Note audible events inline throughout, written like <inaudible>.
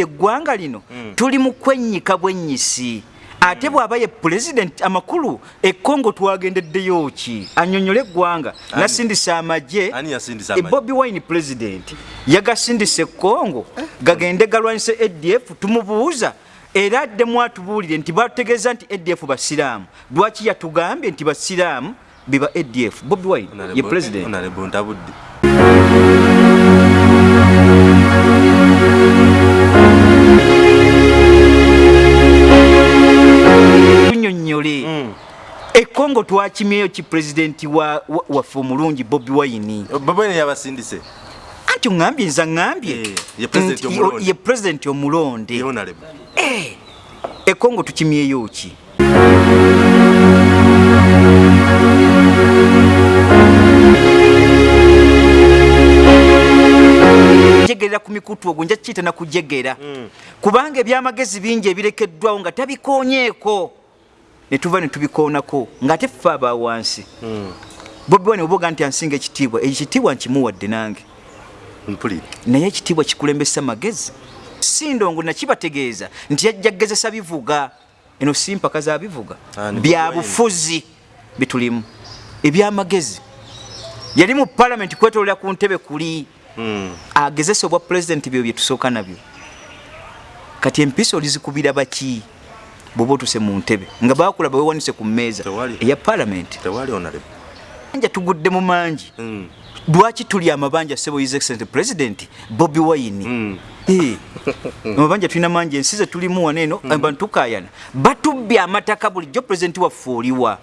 olabira eggwanga lino tuli mu kwennyika bwennyisi ate bw'aba ye pulezidenti amakulu ekongo twagendeddeyo ki? Annyonnyole eggwanga. Nasindisa amagye. Yasindisa e bobi wine pulezidenti yagasindisa ekongo gagende galwanyise adf tumubuuza. Era addemu atubuulire nti bategeeza nti adf basiraamu. Lwaki yatugambye nti basiraamu? Biba adf bobi wine ye pulezidenti Ntabudde. tunyonnyole ekongo twakimyeyo ki pulezidenti wa- wa- waffe omulungi bobi Wine? Yabasindise. anti oŋambye nza ŋambye Eh, ye pulezidenti nti omulonde. Eh, ekongo tukimyeyo ki? Jegerera ku mikutu ogwo nja kiyita nakujegera. Kubanga ebyamagezi bingi ebirekeddwawo nga tabikonyeeko ne tuva ne tubikoonako ng'ate ffe aba wansi. Bobi wine oboga nti ansinga ekitiibwa ekitiibwa nkimuwadde nange. Naye ekitiibwa kikulembesa magezi. Si ndongo nakibategeeza nti yajja kgezesa bivuga. Eno si mpaka za bivuga. Ah, ni bya Bobi Wine. bufuzi bitulimu. Ebyamagezi yali mu palamenti kwetolera ku ntebe kuli Mm. agezesa obwa pulezidenti byo byetusooka nabyo. Kati empisa olizikubira baki bwoba otuse mu ntebe nga bakulaba wewanise ku mmeeza eya palamenti Tewali Honorable. anja tugudde mu mangi. Mm. lwaki tuli amabanja sebo his excellent president bobi wine? Mm. Eh, <laughs> amabanja tulina mangi ensi ze tulimu wano eno abantu tukayana batubbye amataka bulijjo pulezidenti waffe oliwa.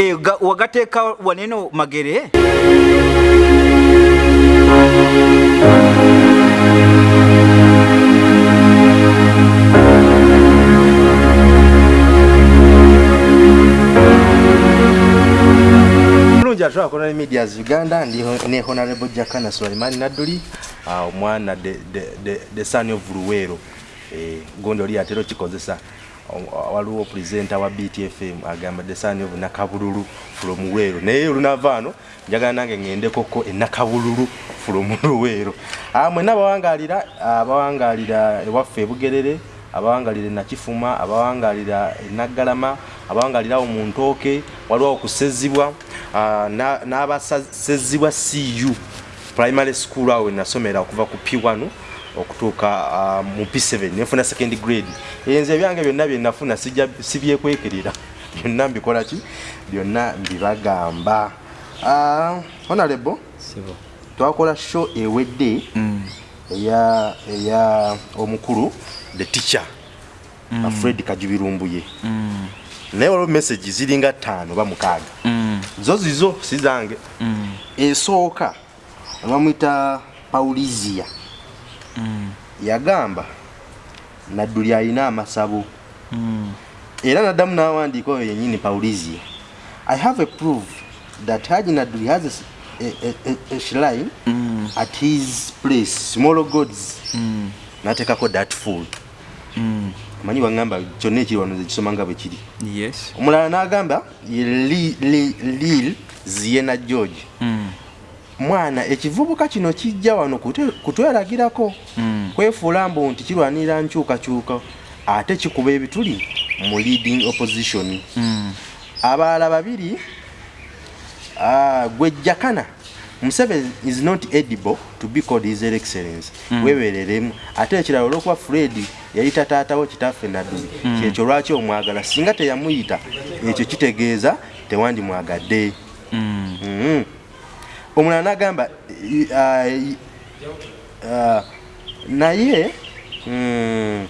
Eh, ga- wagateeka wano eno magere Bulungi atwala Colonial Medias Uganda ndi ne Honorable Jakana Swalimani Nadduli. Ah, omwana the, son of Luwero eh, gondi oli atera okikozesa. Waliwo presenter wa BTFM agamba the son of Nakabululu from Luwero naye olunavaano njagala nange ŋŋendekoko e Nakabululu from <laughs> Luwero ah, mwenna abawangalira abawangalira ewaffe e Bugerere abawangalira e Nakifuma abawangalira e Naggalama abawangalira awo mu Ntooke waliwo kusezibwa ah, na- n'abasezibwa CU primary school awo nasomera okuva ku P1 okutuuka ah, mu P7 nefuna second grade. Enze ebyange byonna bye nafuna sijja sibyekwekerera byonna mbikola ki? Byonna mbibagamba. Ah, honorable twakola show ewedde eya eya omukulu the teacher mm. fred kajubirumbuye. Mm. Naye waliwo message ziringa ttaano ba mukaaga. Mm, zo zizo si zange. Mm, esooka bamwita paulizia. Mm, yagamba nadduli alina amasabo. Era naddamu n'awandiika oyo yennyini paulizia i have a proof that haji nadduli has a, a, a, a, shrine Mm. at his place small gods Mm. n'ateekako that fool Mm. Manyi wagamba kyonna ekiri wano zekisoma nga bwe kiri. Yes. Omulala n'agamba lil ziena george. Mm. mwana ekivubuka kino kijja wano kutweragirako Mm. kwefuula mbu nti kirwanirira nkyukakyuka ate kikuba ebituli mu leading opposition. Mm. abalala babiri gwejjakana museveni is not edible to be called his excellence webereremu ate ekirala olwokuba fred yayita taatawo kitaffe nadduli mm. kyekyo lwaki omwagala? Singa teyamuyita ekyo kitegeeza tewandimwagadde. Mm. mm. omulala nagamba uh, uh, naye mm,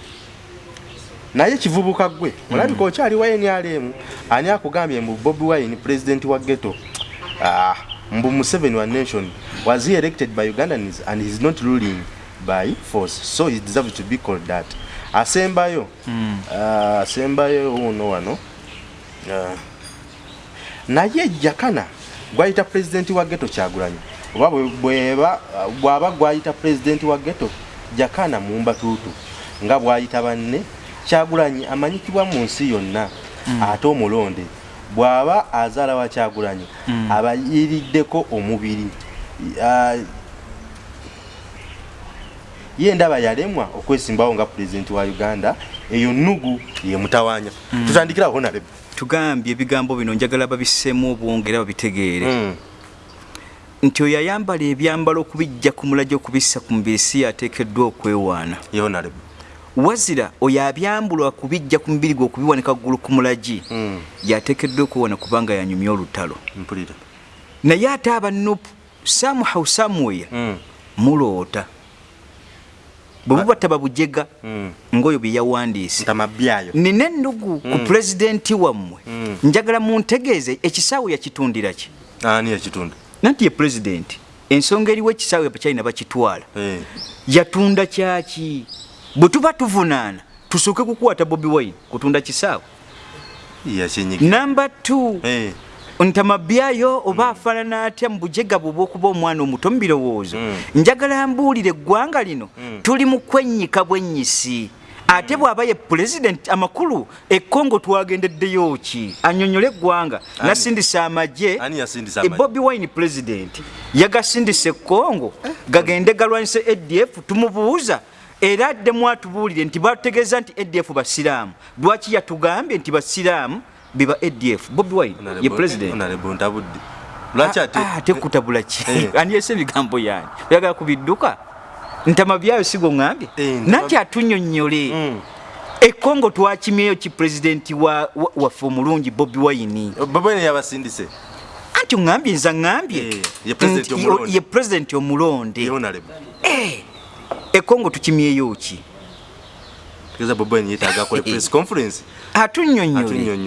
naye kivubuka gwe olabika okyali wa nrm ani akugambye mbu bobi wine president wa ghetto? Ah, mbu museveni wa nation was he elected by ugandans and heis not ruling by force. So he deserves to be called that. Asembayo. Mm. ah, asembayo uno wano. Ah, naye jakana gwayita pulezidenti wa geto kyagulanyi. Oba bwaba gwayita pulezidenti wa geto jakana mumbatuutu nga bwayita banne kyagulanyi amanyikibwa mu nsi yonna ate omulonde bw'aba azaala wa kyagulanyi abayiriddeko omubiri. Ah, ye ndaba yalemwa okwesimbawo nga pulezidenti wa uganda eyo nugu ye mutawanya. Tutandikira honarebe tugambye ebigambo bino njagala babisseemu obwonge era babitegeere. Mm. nti oyo ayambala ebyambalo okubijja ku mulagi okubissa ku mubiri si yateekeddwa okwewaana. Ye honarebe wazira oyo abyambulwa kubijja ku mubiri gwe okubiwanika ggulu ku mulagi Mm. yateekeddwa okwewaana kubanga yanyumya olutalo. Naye ate abanupu samuhau samuweya Mm. muloota bwe buba tababujega Mm. ngaoyo bye yawandiise. Nina ennugu ku pulezidenti wammwe. Mm. njagala muntegeeze ekisaawe yakitundira ki? Nanti ye pulezidenti ensonga eriwo ekisaawe bakyalina bakitwala. Eh. yatunda kyaki? Bwe tuba tuvunaana tusooke kukwata bobi wine kutunda kisaawe. Namba 2 Eh. Ntamabyayo oba afaanana atya mu bujega bwe bw'okuba omwana omuto mu birowoozo Mm. njagala mbuulire eggwanga lino. Mm. tuli mu kwennyika bwennyisi. Ate bw'aba ye pulezidenti amakulu ekkongo twagendeddeyo ki? Annyonnyole eggwanga. Nasindisa amagye. Yasindisa e bobi wine pulezidenti yagasindisa ekkongo gagende galwanyise adf tumubuuza. Era addemu atubuulire nti bategeeza nti adf basiraamu. Lwaki yatugambye nti basiraamu biba adf bobi wine ye ate? Ah, ate kutabula ki? Eh. <laughs> andiyese ebigambo yange? Oyagala kubidduka? Ntama byayo sigo ŋambye Eh, nanti atunyonyole Mm. ekongo twakimyeyo ki pulezidenti wa- wa- waffe omulungi bobi wine? Babene yabasindise. Anti oŋambye nza ŋambye Eh, ye pulezidenti nti- omulonde. Eh, ekongo tukimyeyo ki? Tegeza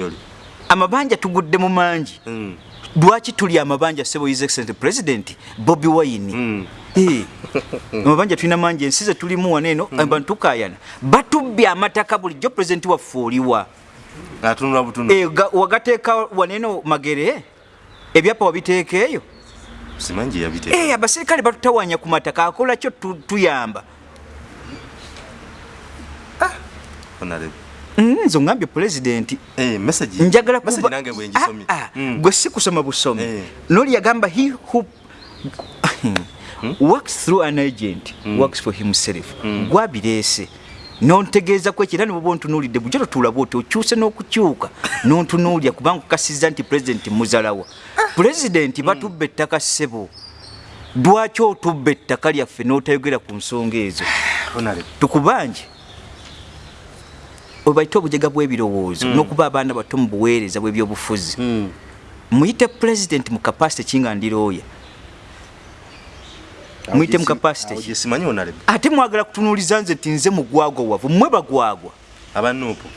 <laughs> amabanja tugudde mu mangi. Mm. lwaki tuli amabanja sebo his excellent president bobi wine? Mm. Eh, <laughs> amabanja tulina mangi ensi ze tulimu wano eno abantu tukayana batubbye amataka bulijjo pulezidenti waffe oliwa. Eh, ga- wagateeka wano eno magere ebyapa wabiteeka eyo? Simanyi gye yabiteeka. Eh, abasirikale batutawanya ku mataka akola kyo tu- tuyamba Mm, nze ongambye pulezidenti Eh, message. Njagala message kuba- nange bwe ngisomye Ah, ah, Mm. gwe si kusoma busomi. Eh. noli yagamba he who <laughs> works through an agent works for himself. Gwabireese nontegeeza ku ekyo era niboba ontunuulidde bujjo totulaba oti okyuse n'okukyuka <laughs> nontunuulya kubanga okukasiza nti pulezidenti muzalawa pulezidenti batubba ettaka ssebo. Lwaki otubba ettaka lyaffe n'otayogera ku nsonga ezo? <sighs> Tukubanje obaite obujega bw'ebirowoozo n'okuba abaana bato mu buweereza bw'ebyobufuzi. Mm. muyite pulezidenti mu kapasite kinga ndirooya muyite mu kapasite ate mwagala kutunuuliza nze nti nze mugwagwa wavu mmwe bagwagwa. Abanuupu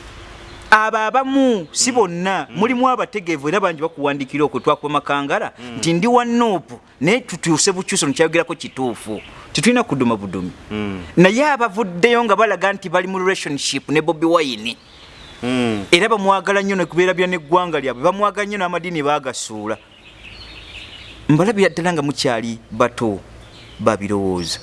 abo abamu si bonna mulimu abategeevu era bangi bakuwandikira okwo twakuba makangala nti ndi wa nuupu naye tutuuse bukyuso nekyayogerako kituufu titulina kuduma budumi Mm. naye abavuddeyo nga balaga nti bali mu relationship ne bobi wine Mm. era bamwagala nnyo nekubeera bya neggwanga lyabwe bamwagala nnyo n'amadiini bagasuula mbalabira ddala nga mukyali bato babirowooza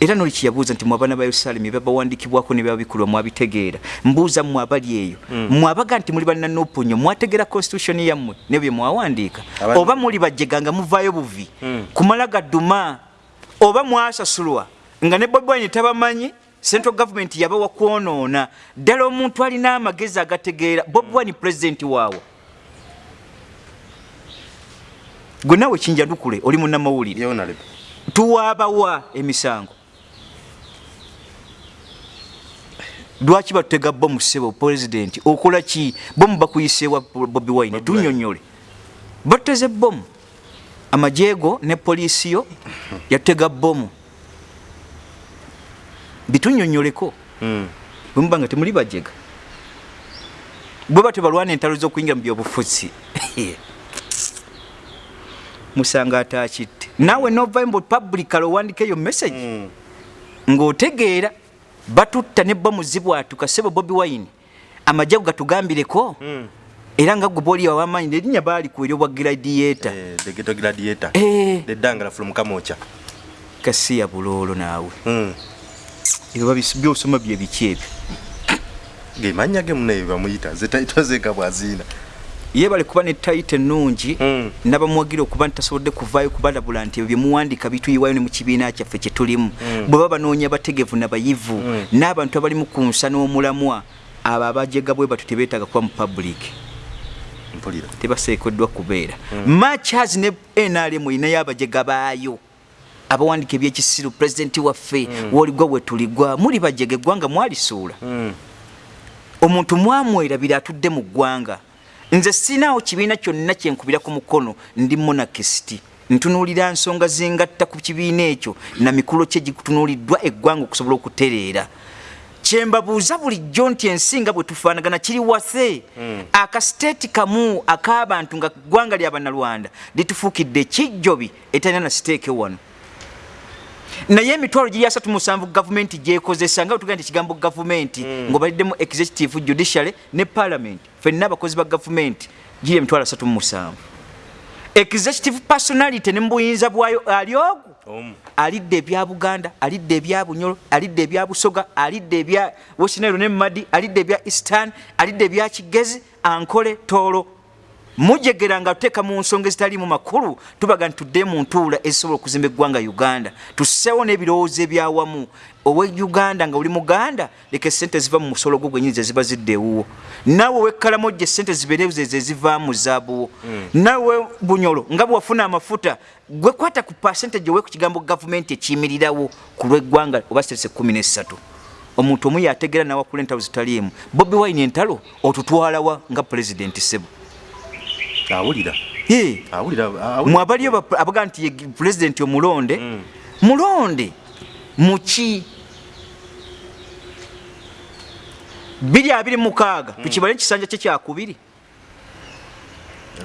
era noli kyeyabuuza nti mwabaana ba yerusaalemi byabawandikibwako ne byabikulwa mwabitegeera. Mbuuza mmwe abali eyo. Mwabaga nti muli bannanopunyo mwategeera constitution yammwe ne bye mwawandiika. Oba muli bajjega nga muvaayo buvi. Mm. kumala gadduma oba mwasasulwa nga ne bobi wine tabamanyi central government yabawa kwonoona. Ddala omuntu alina amagezi agategeera bobi wine pulezidenti waawo gwe naawe kinjadukule oli munnamawulire. Tuwaabawa emisango lwaki batutega bomu ssebo pulezidenti? Okola ki? Bomu bakuyiseewa bobi wine? Tunyonyole batuteze bomu amajeego ne poliisi yo yatutega bomu bitunyonyoleko Mm. bwe muba nga temuli bajega. Bwe batyo balwana entalo z'okuyingira mu byobufuzi. <laughs> Musanga atakitte. Naawe novayo mbu publicale owandika eyo message. Mm. ng'otegeera batutta ne bomu zibwatuka sebo bobi wine amajagu gatugambireko Mm. era nga gwe booli awamaanyi erinnya baali ku eri obwa gladiator Eh, the ghetto gladiator Eh. the dangala from kamocha kasiya buloolo naawe Mm. ebyo babis- byosoma bye biki ebyo ge mannya ge munaye bamuyita zetaito zeka bwazina yebale kuba ne tayita ennungi Mm. nabamuwagira okuba nti tasobodde kuvaayo kubalabula nti ebyo byemuwandiika bituyiwayo ne mu kibiina kyaffe kye tulimu. Bwe baba banoonya bategevu nabayivu n'abantu abalimu ku nsa n'omulamwa abo abajega bwe batyo tebeetaaga kuba mu public. Tebaseekeddwa kubeera. Machas ne nrm erinayo abajega baayo. Abawandiika ebyekisiru pulezidenti waffe woligwa bwe tuligwa muli bajega eggwanga mwalisuula Mm. omuntu mwamwerabira atudde mu ggwanga nze sinaawo kibiina kyonna kyenkubira ku mukono ndi monakisiti ntunuulira nsonga zingatta ku kibiina ekyo na mikolo kye gitunuuliddwa eggwanga okusobola okutereera. Kyembabuuza bulijjo nti ensinga bwe tufaanagana kiri wase. Akasiteeti kamu ak'abantu nga ggwanga lya bannalwanda litufuukidde ekijjobi etalina na siteeke wano naye emitwalo giri asatu musanvu gavumenti gyekozesa nga wetugaa nti ekigambo gavumenti ng'obaliddemu executive judiciary ne parliament fenna abakozi ba gavumenti giri emitwalo asatu mu musanvu. Executive personality ne mu buyinza bwayo ali ogu? Omu. Alidde ebya buganda alidde ebya bunyolo alidde ebya busoga alidde ebya wesinairo ne madi alidde ebya eastern alidde ebya kigezi ankole toolo mujegera nga tuteeka mu nsonga ezitaliimu makulu tubaga nti tudde mu ntuula ezisobola okuzimba eggwanga uganda. Tusseewo n'ebirowoozo ebyawamu. Owe uganda nga oli muganda leka esente ziva mu musolo gwo gwenyini ze ziba zidda ewuwo. Naawe owekkalamojja esente zibeereze ze zivaamu zaabuwo naawe bunyolo nga bwe wafuna amafuta gwe kwata ku percentage owe ku kigambo gavumenti ekiyimirirawo ku lw'eggwanga oba sitese kumi n'essatu. Omuntu omu yategeera nawakula entalo zitaliimu. Bobi wine entalo otutwalawa nga pulezidenti sebo awulira. Mwabaliyo ba- abaga nti pulezidenti omulonde mulonde. Muki biri abiri mukaaga tukibale ekisanja kye kyakubiri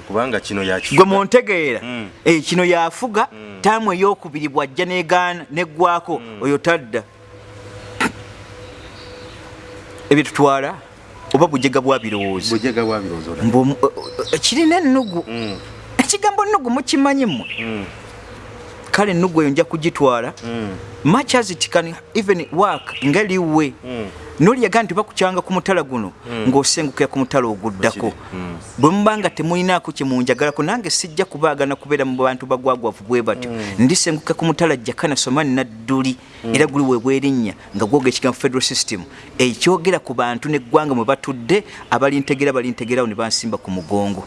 kubanga kino gwe muntegeera Mm. Eh, kino yafuga. Taamu eyokubiri bwajja negaana neggwako oyo tadda. Ebyo tutwala oba bujega bwa birowoozo. Bujega bwa birowoozo olaba. Mbu- o- o- kirina ennugu. Mm, ekigambo nnugu mukimanyi mmwe? Mm, kale ennugu eyo nja kugitwala. Mm, much as it can even work ngeliwe mm. noli yagaa nti bakukyanga ku mutala guno ng'osengukira ku mutala oguddako. Mm. bwe muba nga temulinaako kye munjagalako nange sijja kubaagana kubeera mu bantu bagwagwavu bwe batyo. Ndisenguka ku mutala jakana somani nadduli era guli weebwa erinnya nga gwoga ekigambo federal system. Ekyogera ku bantu n'eggwanga mwe batudde abalintegera balintegerawo ne bansimba ku mugongo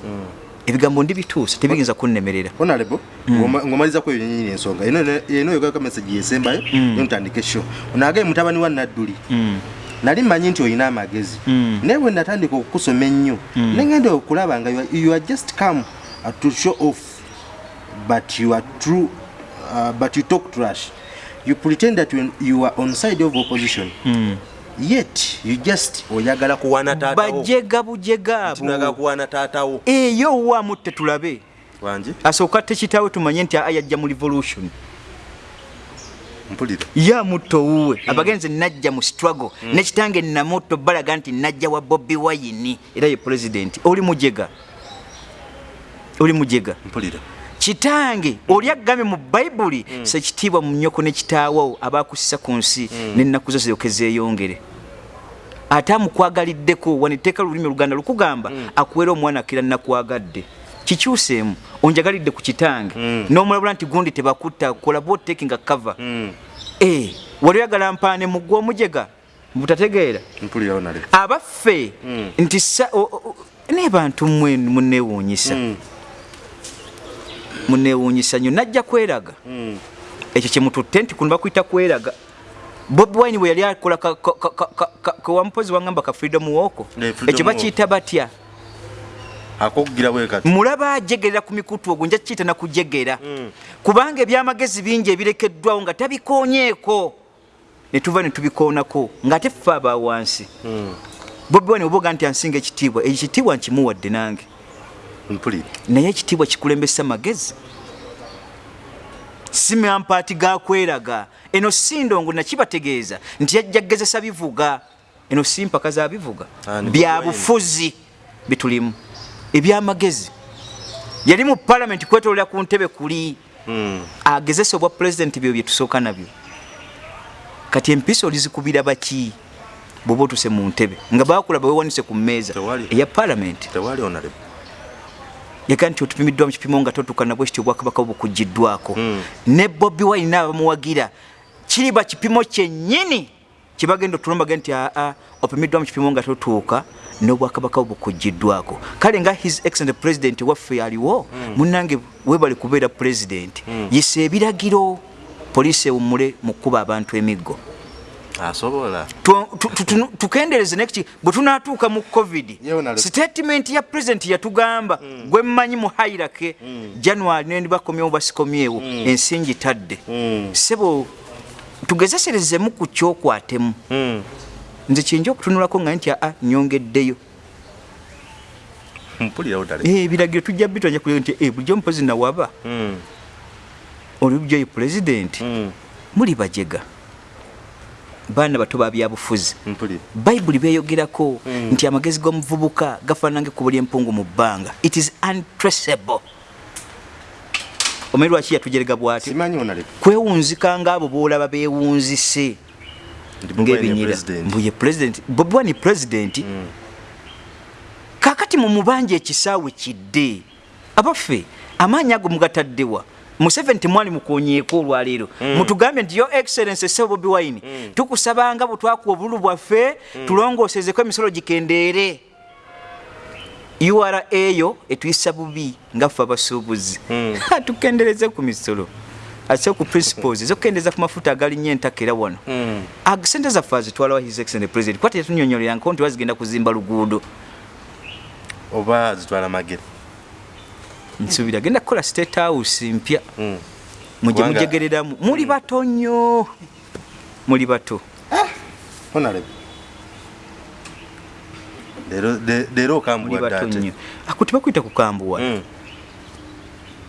ebigambo ndibituusa tebiyinza kunnemerera. Honorable ng'oma- ng'omaliza ku eyo nyini ensonga eno yogaka message yesembayo notandika esho onagaye mutabani wa nadduli. Nali mmanyi nti olina amagezi. Mm. naye bwe natandika okukusoma ennyo negenda okulaba nga you are- just come to show off but you are true uh, but you talk trash. You pretend that you, you are on side of opposition yet you just oyagala kuwana taatawo bajega bujega tunaga abo kuwana taatawo eyo waamutte tulabe wangi asooka tekitawe tumanye nti ayajja mu revolution. Mpulira yamutto wuwe. Abagenzi najja mu struggle. Nekitange namutto balaga nti najja wa bobi wayini era ye president. Oli mujega? Oli mujega? Mpulira kitange oli agambye mu bayibuli sekitiibwa mu nnyoko ne kitaawo abakusisa ku nsi n'ennaku zo ziryoke zeeyongere. Ate amukwagaliddeko wanetteeka lulimi oluganda lukugamba akuweera omwana akira nakwagadde kikyuseemu onjagalidde ku kitange. N'omulabula nti gundi tebakutta kola botaking a cover. Mm, Eh, wali oyagala mpaane muggwa omujega? Butategeera mpulira honorable abaffe Mm. nti ne bantu mmwe munneewuunyisa Munneewuunyisa nnyo najja kweraga. Mm. ekyo kyemututte nti kuno bakuyita kweraga. Bobi wine bwe yali akola kewamupozi wangamba ka freedom freedom ekyo walk. bakiyita batya? Akokugira bwe kati. Mulaba ajegerera ku mikutu ogwo nja kiyita nakujegera. Mm. kubanga ebyamagezi bingi ebirekeddwawo nga tabikoonyeeko ne tuva ne tubikoonako ng'ate ffe aba wansi. Mm, bobi wine oboga nti ansinga ekitiibwa ekitiibwa nkimuwadde nange mpulira naye ekitiibwa kikulembesa magezi. Si mampaati gakweraga eno si ndongo nakibategeeza nti yajja kgezesa bivuga. Eno si mpaka za bivuga. Ah, ni bya Bobi Wine. bufuzi bitulimu. Ebyamagezi yali mu palamenti kwetolera ku ntebe kuli. Mm, agezesa obwa pulezidenti byo byetusooka nabyo. Kati empisa olizikubira baki? Bwoba otuse mu ntebe. Nga bakulaba wewanise ku mmeeza eya palamenti yagaa nti otupimiddwa mu kipimo nga totukana bwe kityo obwakabaka bukugiddwako ne bobi wine abamuwagira kiriba kipimo kyennyini kyebagenda otulombaga nti aa opimiddwa mu kipimo nga totuuka n'obwakabaka bukugiddwako kale nga his excellent president waffe aliwo munange webali kubeera president yisa ebiragiro poliisi ewummule mu kkuba abantu emiggo asobola. Tu- tu- tu- tu- tukendereze nekiti bwe tunatuuka mu covid statement ya president yatugamba gwe mmanyi mu hairake january nendi bakomyewo basikomyewo ensingi tadde. Sebo tugezeserezemu ku kyokwatemu. Nze kyenja okutunulako nga nti aa nyongeddeyo. <laughs> Eh, ebiragiro tujja bitwanja kulia nti eh, bulijjo mupozi nawaba oli bulijjo president. Muli bajega baana bato babyabufuzi bayibuli beyogerako nti amagezi g'omuvubuka gafaanange ku buli empungu mu bbanga. It is untraceable. Omanyi lwaki yatujerega bw'ati? Kwewunzika ngaabo boolaba beewunzise ng'ebinyira mbuye president. Bobi wani president. Kakati mu mubanja ekisaawe kidde abaffe amaanyi ago mugataddewa museveni temwali mukonyeeko olwaleero. Mutugambye nti yo excellence sebo bobi wine tukusabanga bwe twakuwa obululu bwaffe tulongoosezeko emisolo gikendeere. Ura eyo etuyisa bubi nga ffe abasuubuzi. <laughs> Tukendereze ku misolo. Ate ku principles ezokukendeeza ku mafuta agalinnyo entaka era wano. Sente zaffe azitwalawa his excellent president kwati yatunyonyolera nko nti bazigenda kuzimba luguudo. Oba zitwala magere nsuubira agenda kukola state house mpya. Mujye Kubanga- mujegereramu. Muli bato nnyo. Muli bato. Onale. Leero okambuwadde ako tebakwita kukambuwa Mm.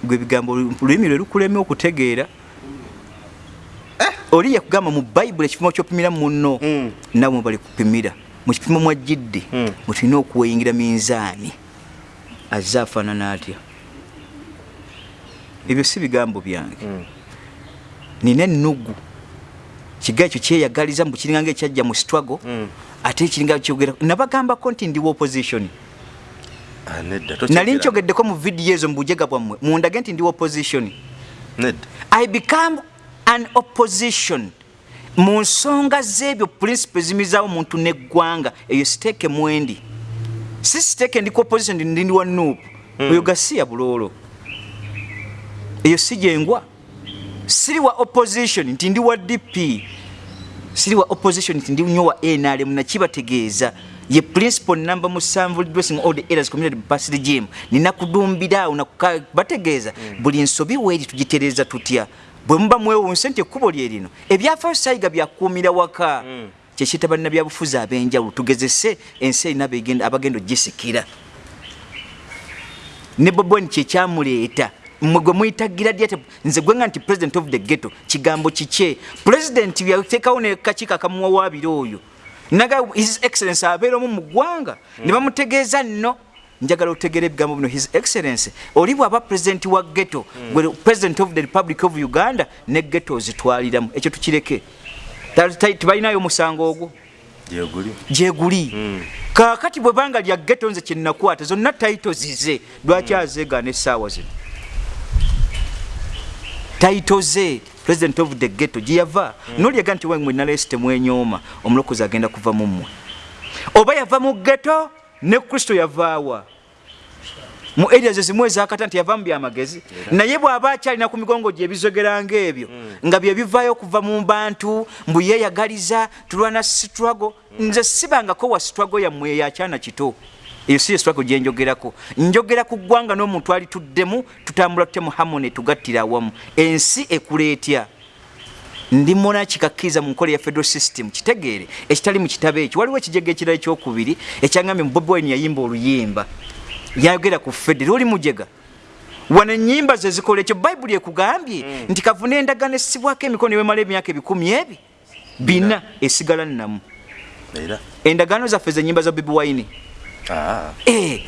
gwe ebigambo olulimi lwe lukulema okutegeera. Oli yakugamba mu bayibuli ekipimo kyopimira munno. Mm. nawe mwe bali kupimira. Mu kipimo mwajjidde Mm. mwetulina okuweyingira minzaani. Azze afaanana atya ebyo si bigambo byange. Mm. nina ennugu. Kiga ekyo kyeyagaliza mbu kiringa nga ekyajja mu struggle Mm. ate kiringa kyogera nabagambako nti ndi wa opposition. Ah, nali nkyogeddeko mu vidiyo ezo mu bujega bwammwe mundage nti ndi opposition. I become an opposition. Mu nsonga z'ebyo principe zimizaawo muntu neggwanga eyo siteeke mwendi. Si siteeke ndi ku opposition ndi ndi wa nuupu oyo gasiya buloolo eyo si gyengwa siri wa opposition nti ndi wa dp siri wa opposition nti ndi nnyo wa nrm nakibategeeza ye principal number musanvu dressing all the areas community past gym. Nina kudumbira awo nakuka- bategeeza buli nsobi weeri tugitereeza tutya? Bwe muba mwewunse nti ekkubo lye lino ebyafaayo sayiga byakuumira waka. Kyekiyita bannabyabufuzi ab'enjawulo tugezese ensi erina abagenda ogisikira. Ne boboni kyekyamuleeta mmwe gwe muyitagira dyate nze gwenga nti president of the ghetto kigambo kikye? President byateekawo nekakiiko akamuwawaabira oyo. Naga his excellence abeera omu mu ggwanga. Ne bamutegeeza nno. Njagala otegeera ebigambo bino. His excellence oli bwaba president wa ghetto gwe president of the republic of uganda ne ghetto ozitwaliramu ekyo tukireke. Ta- ta- tebalinayo musango ogwo. Gyeguli. Gyeguli. Kakati bwe banga lya ghetto nze kyenakwata zonna taito zize lwaki azeegaana essaawa zino taito ze president of the ghetto gyeyava. Nolyaga nti wemwe nalesi temwenyooma omulokozi agenda kuva mu mmwe. Oba yava mu ghetto ne kristo yavaawa mu area ze zimu ezakata nti yava mu byamagezi naye bw'aba akyalina ku migongo gye ebizogera ng'ebyo nga bye bivaayo okuva mu bantu mbu yeeyagaliza tulwana struggle nze sibangako wa struggle yammwe eyo akyana kito eyo si ye struggle gye njogerako. Njogera ku ggwanga n'omuntu alituddemu tutambula tutemu hamone tugattira awamu. Ensi ekuleetya ndi mona kikakkiriza mu nkola ya federal system. Kitegeere ekitali mu kitabo ekyo. Waliwo ekijega ekirala ekyokubiri ekyangambye mu bobi wine yayimba oluyimba. Yayogera ku federa oli mujega. Wano enyimba ze zikola ekyo bayibuli ekugambye nti kavuna endagaano essibwako emikono ewemala emyaka ebikumi ebi bina esigala nnamu. Endagaano zaffe zenyimba za bobi wine Ah, Eh,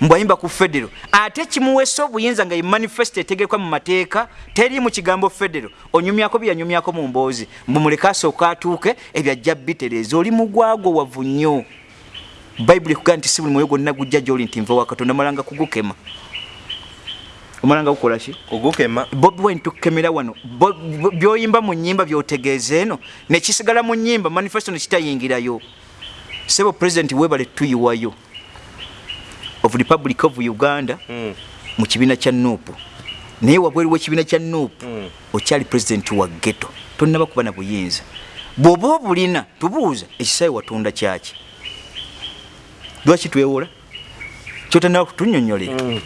mbwayimba ku federo. Ate kimuwesa obuyinza nga ye manifesto etegekwa mu mateeka teri mu kigambo federo. Onyumyako byeyanyumyako mu mboozi. Mbumuleke asooka atuuke ebyajja bitereeza oli mugwago wavu nnyo. Bayibuli ekugaa nti si buli mwoyo gwonna gujja gyoli nti nva wa katonda malanga kugukema. Omalanga kukolaki ogukema bobi wine tukemera wano. Byoyimba mu nyimba byotegeeza eno. Nekisigala mu nyimba manifesto nekitayingirayo sebo president webale tuyiwayo of republic of uganda Mm. mu kibiina kya nuupu. Naye wabweru w'ekibiina kya nuupu Mm. okyali pulezidenti wa geto tonnaba kuba na buyinza. Bw'oba obulina tubuuza ekisaawe watunda kyaki? Lwaki twewola kyotanaba kutunyonyolera Mm.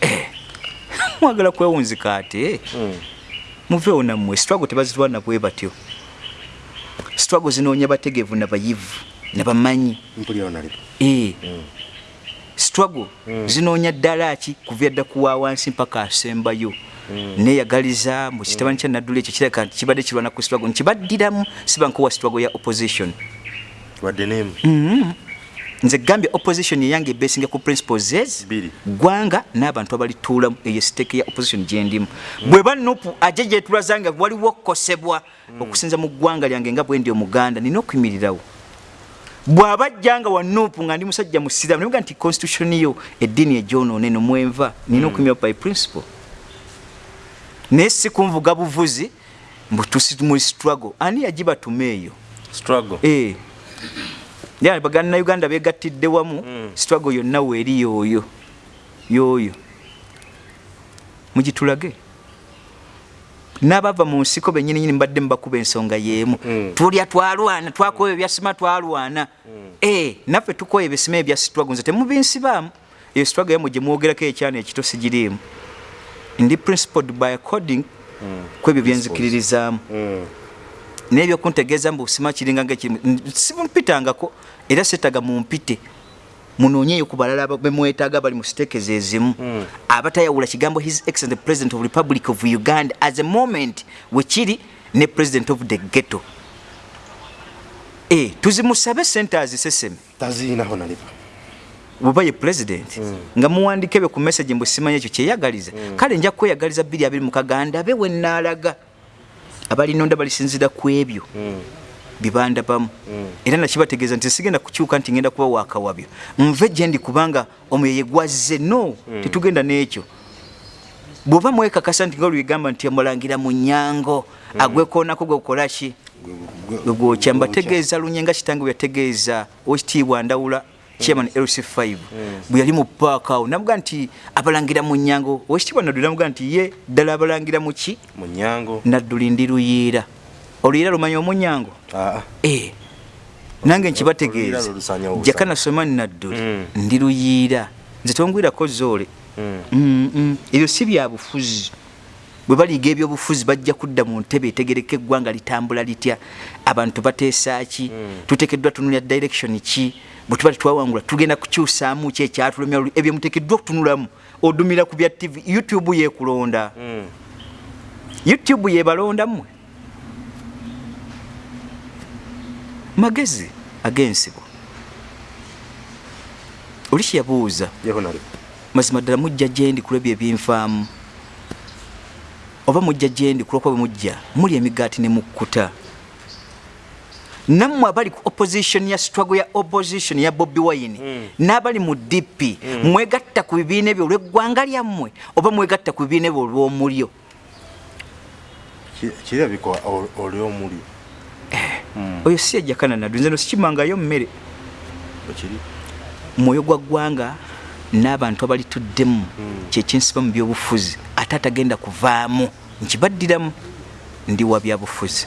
<laughs> mwagala kwewunzika ate? Mm. muveewo nammwe sitwago tebazitwana bwe batyo. Sitwago zinoonya bategeevu nabayivu nabamanyi onalipo ee sitwago zinoonya ddala ki kuvya dda kuwa wansi mpaka asembayo? Neeyagaliza mu kitabani kya naddula ekyo kireka nti kibadde kirwana ku sitwago nkibaddiramu sibankowa sitwago ya opposition. Nemu. Nze gambye opposition eyange ebesinga ku principles ez gwanga n'abantu abalituulamu eyo siteeke ya opposition gyendimu bweba nupu aje gyetulaza nga waliwo okukosebwa okusinza mu ggwanga lyange nga bwendi omuganda nina okuyimirirawo bw'aba ajja nga wa nupu nga ndi musajja musiramu nibuga nti constitution yo eddiini egyonoona eno mwenva nina okuyimirirawo by principle. Naye si kunvuga buvuzi mbutusi mu struggle. Ani yagibatuma eyo? Struggle. Eh. Ya baganda Uganda begattidde wamu Mm. struggle yonna weeri yooyo yooyo mugitulage n'abava mu nsiko bennyini nyini mbadde mubakuba ensonga y'emu. Mm. tulya twalwana twakoyo ebyasima twalwana. Eh, naffe tukoyo ebisima ebya struggle nze temubinsibaamu. Eyo struggle yamwe gye mwogerako ekyana ekito sigiriimu. Ndi principled by according kwebyo byenzikiririzaamu Mm. nebyo kuntegeeza mbu sima kiringa simumpitangako era setaga mumpite munoonyeyo ku balala bemwetaaga bali mu siteekeza ezimu. Mm. abatayawula kigambo his excellent the president of republic of uganda as a moment wekiri ne president of the ghetto. E, tuzimusabe centers seseme taziinaho nalipo bweba ye president. Nga muwandika ebyo ku message mbu simanyi ekyo kyeyagaliza kale nja kweyagaliza 2 mu kaganda be wennaalaga abalinonda balisinzira ku ebyo bibandabamu era nakibategeeza nti sigenda kukyuka nti ngenda kuba wakawabyo nve gye ndi kubanga omwoyo yegwazze no tetugenda n'ekyo. Bw'oba mwekakasa nti nga olwegamba nti omulangira mu nyango agwekoonako gwe kukolaki gwe gwokya mbategeeza lunye nga kitange bwe yategeeza owekitiibwa ndawula chairman lc5 bwe yali mu paaka awo namuga nti abalangira mu nyango. Owekitiibwa nadduli namuga nti ye ddala abalangira mu ki? Mu nyango. Nadduli ndi luyiira oluyiira lumanya omunyango? Aa Eh, nange nkibategeeza jakana somani nadduli Mm. ndi luyiira nze tongwirako zoole. Mm. Mm, mm. ebyo si byabufuzi bwe baliga ebyobufuzi bajja kudda mu ntebe etegereka eggwanga litambula litya. Abantu bateesa ki? Tuteekeddwa tunulya direction ki? Bwe tuba tetwawangula tugenda kukyusaamu ki ekyatulumya ebyo muteekeddwa okutunulamu. Odumira ku bya tv youtube yekulonda Mm. youtube yebalonda mmwe magezi ag'ensibo oli kyeyabuuza mazima ddala mujja gyendi kulwebyo ebinfaamu oba mujja gyendi kulwokuba bwe mujja muli emigaati ne mukkuta. Nammwe abali ku opposition ya struggle ya opposition ya bobi wine Mm. n'abali mu dp mwegatta ku bibiina ebyo olw'eggwanga lyammwe oba mwegatta ku bibiina ebyo olw'omulyo? Ki- kirabika ol- oli omuli oyo si yajjakana naddu nze no sikimangayo mmere. Ekiri mwoyo gwa ggwanga n'abantu abalituddemu kyekinsiba mu byobufuzi. Ate atagenda kuvaamu. Nkibaddiramu ndi wa byabufuzi